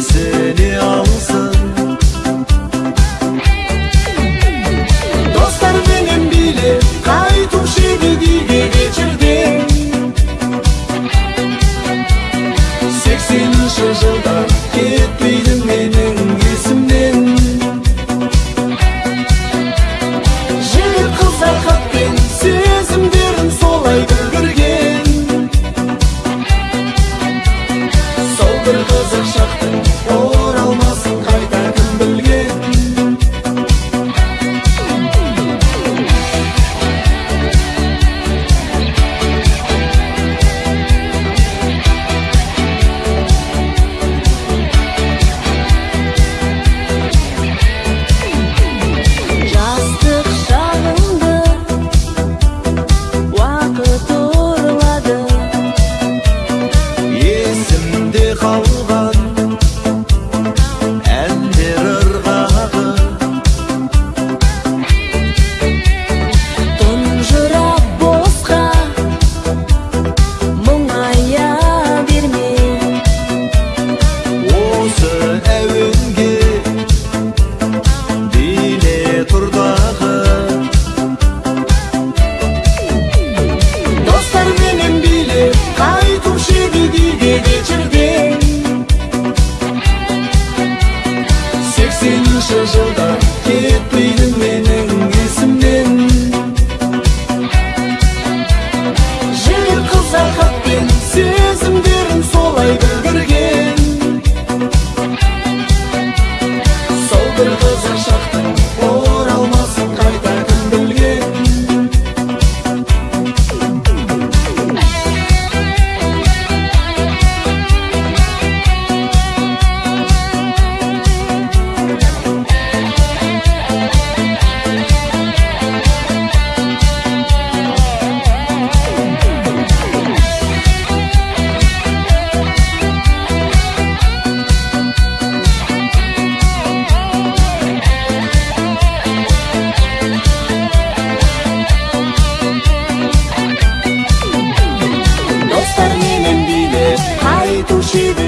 seni al she